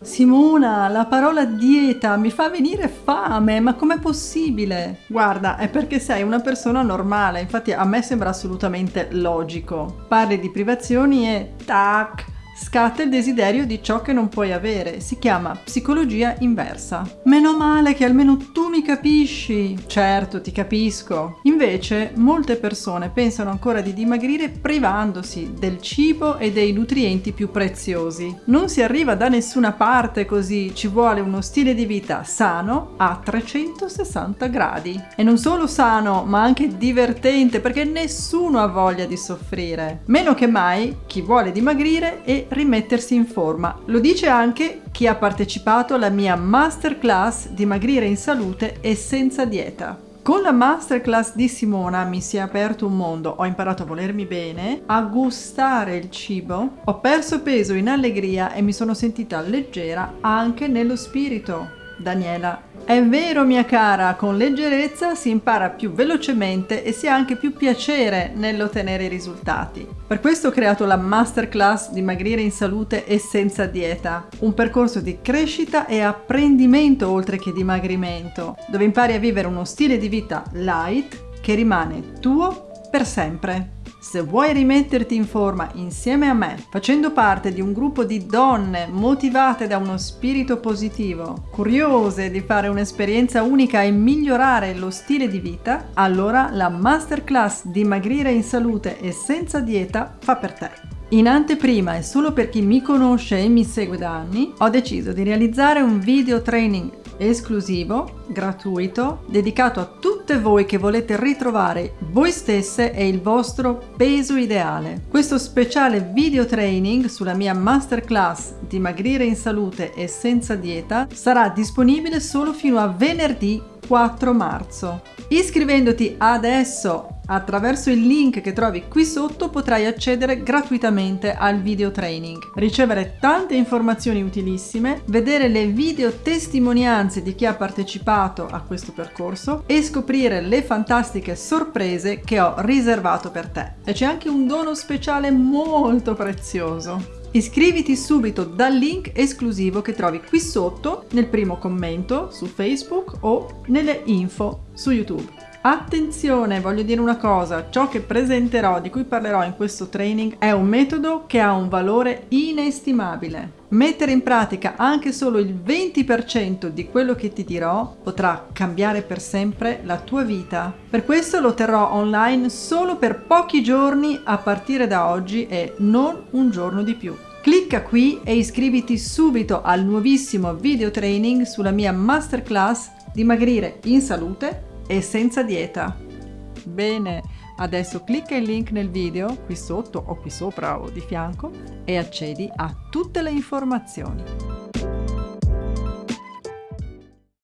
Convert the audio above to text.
Simona, la parola dieta mi fa venire fame, ma com'è possibile? Guarda, è perché sei una persona normale, infatti a me sembra assolutamente logico. Parli di privazioni e tac, scatta il desiderio di ciò che non puoi avere. Si chiama psicologia inversa. Meno male che almeno tu mi capisci. Certo, ti capisco. Invece, molte persone pensano ancora di dimagrire privandosi del cibo e dei nutrienti più preziosi. Non si arriva da nessuna parte così, ci vuole uno stile di vita sano a 360 gradi. E non solo sano, ma anche divertente, perché nessuno ha voglia di soffrire. Meno che mai chi vuole dimagrire e rimettersi in forma. Lo dice anche chi ha partecipato alla mia masterclass Dimagrire in salute e senza dieta. Con la masterclass di Simona mi si è aperto un mondo, ho imparato a volermi bene, a gustare il cibo, ho perso peso in allegria e mi sono sentita leggera anche nello spirito. Daniela. È vero mia cara, con leggerezza si impara più velocemente e si ha anche più piacere nell'ottenere i risultati. Per questo ho creato la masterclass Dimagrire in salute e senza dieta, un percorso di crescita e apprendimento oltre che dimagrimento, dove impari a vivere uno stile di vita light che rimane tuo per sempre. Se vuoi rimetterti in forma insieme a me, facendo parte di un gruppo di donne motivate da uno spirito positivo, curiose di fare un'esperienza unica e migliorare lo stile di vita, allora la masterclass Dimagrire in salute e senza dieta fa per te. In anteprima e solo per chi mi conosce e mi segue da anni, ho deciso di realizzare un video training esclusivo, gratuito, dedicato a tutte voi che volete ritrovare voi stesse e il vostro peso ideale. Questo speciale video training sulla mia masterclass Dimagrire in salute e senza dieta sarà disponibile solo fino a venerdì 4 marzo. Iscrivendoti adesso Attraverso il link che trovi qui sotto potrai accedere gratuitamente al video training, ricevere tante informazioni utilissime, vedere le video testimonianze di chi ha partecipato a questo percorso e scoprire le fantastiche sorprese che ho riservato per te. E c'è anche un dono speciale molto prezioso. Iscriviti subito dal link esclusivo che trovi qui sotto nel primo commento su Facebook o nelle info su YouTube. Attenzione, voglio dire una cosa, ciò che presenterò, di cui parlerò in questo training, è un metodo che ha un valore inestimabile. Mettere in pratica anche solo il 20% di quello che ti dirò potrà cambiare per sempre la tua vita. Per questo lo terrò online solo per pochi giorni a partire da oggi e non un giorno di più. Clicca qui e iscriviti subito al nuovissimo video training sulla mia masterclass Dimagrire in salute e senza dieta. Bene, adesso clicca il link nel video qui sotto o qui sopra o di fianco e accedi a tutte le informazioni.